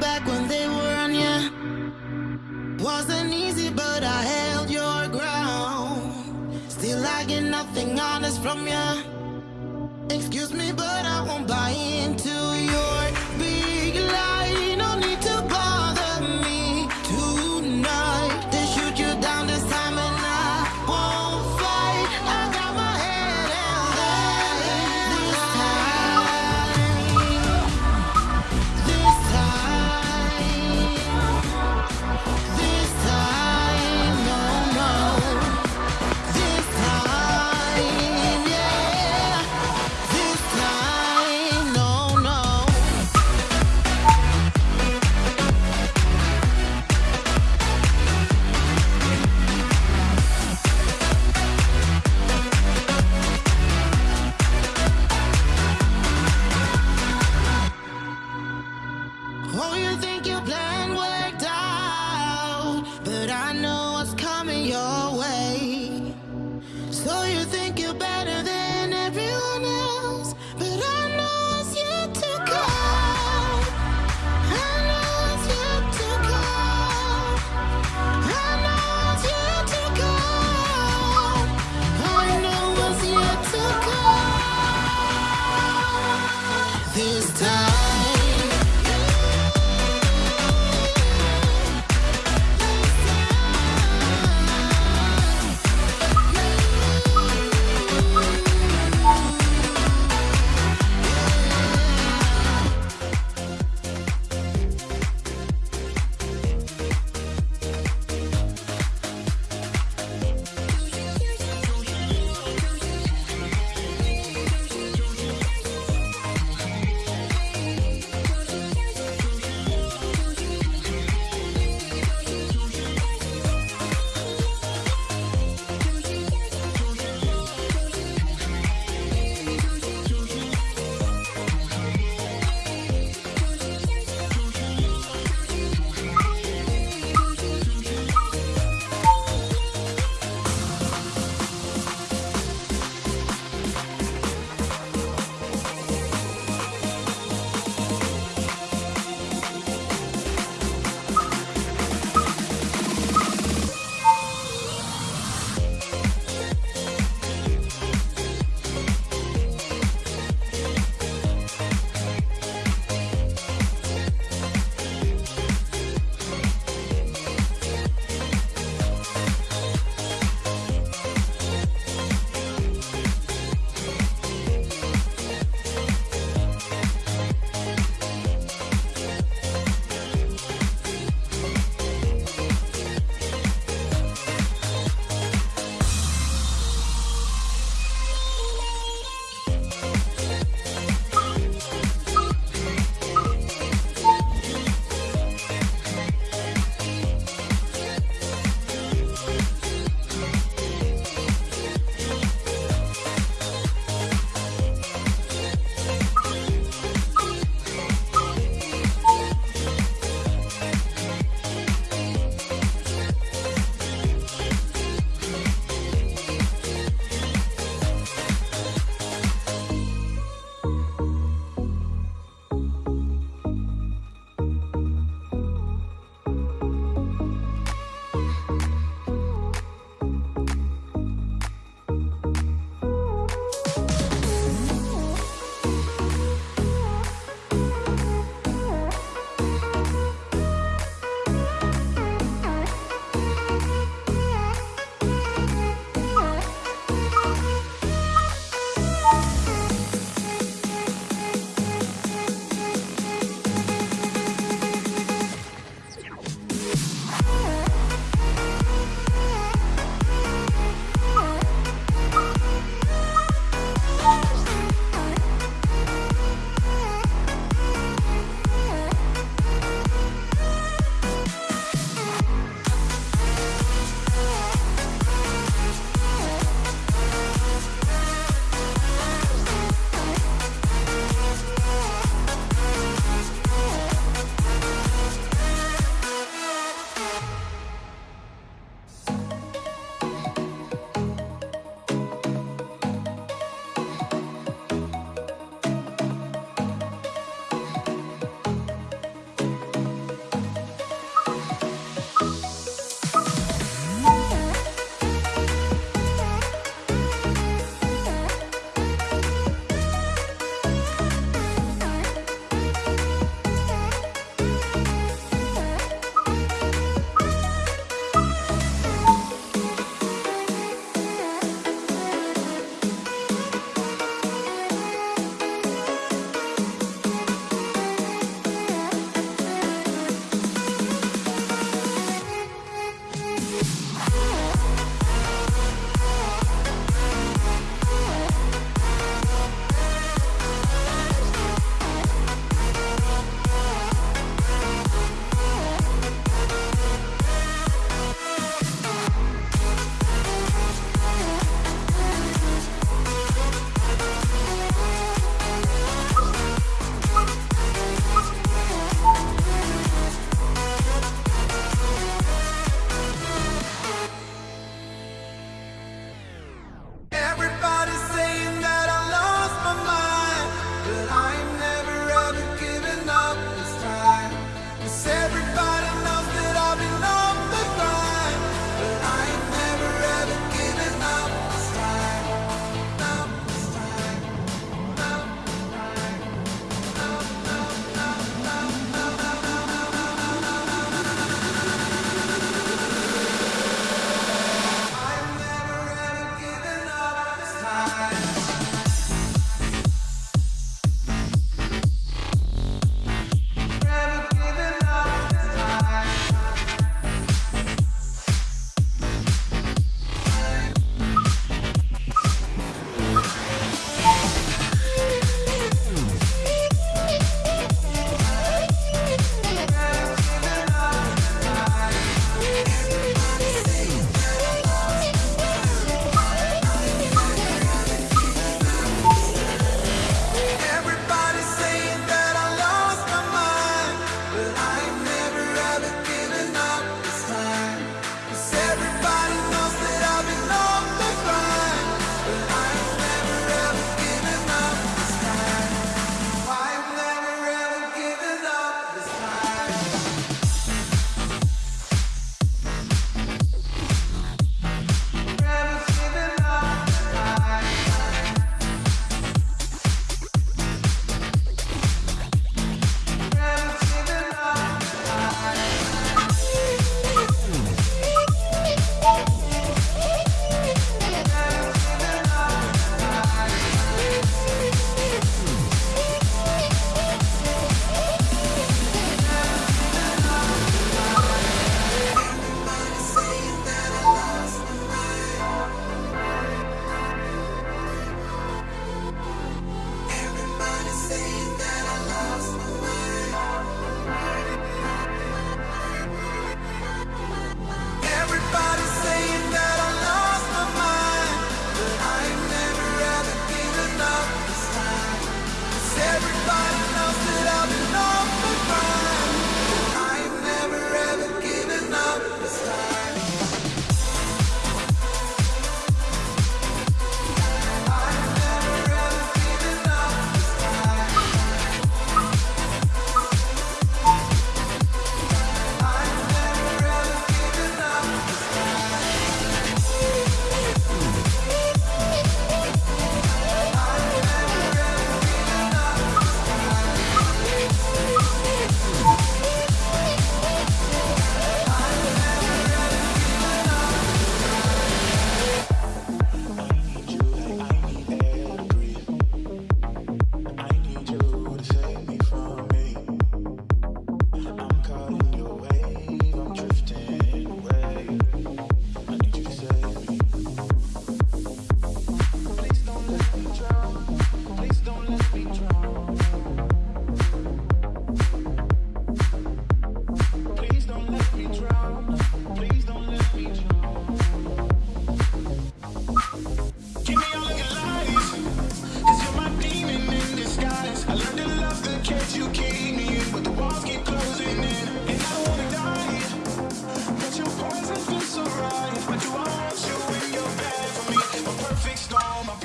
back when they were on. Wasn't easy, but I held your ground. Still, I get nothing honest from. Excuse me, but I won't buy it.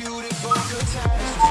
beautiful good times.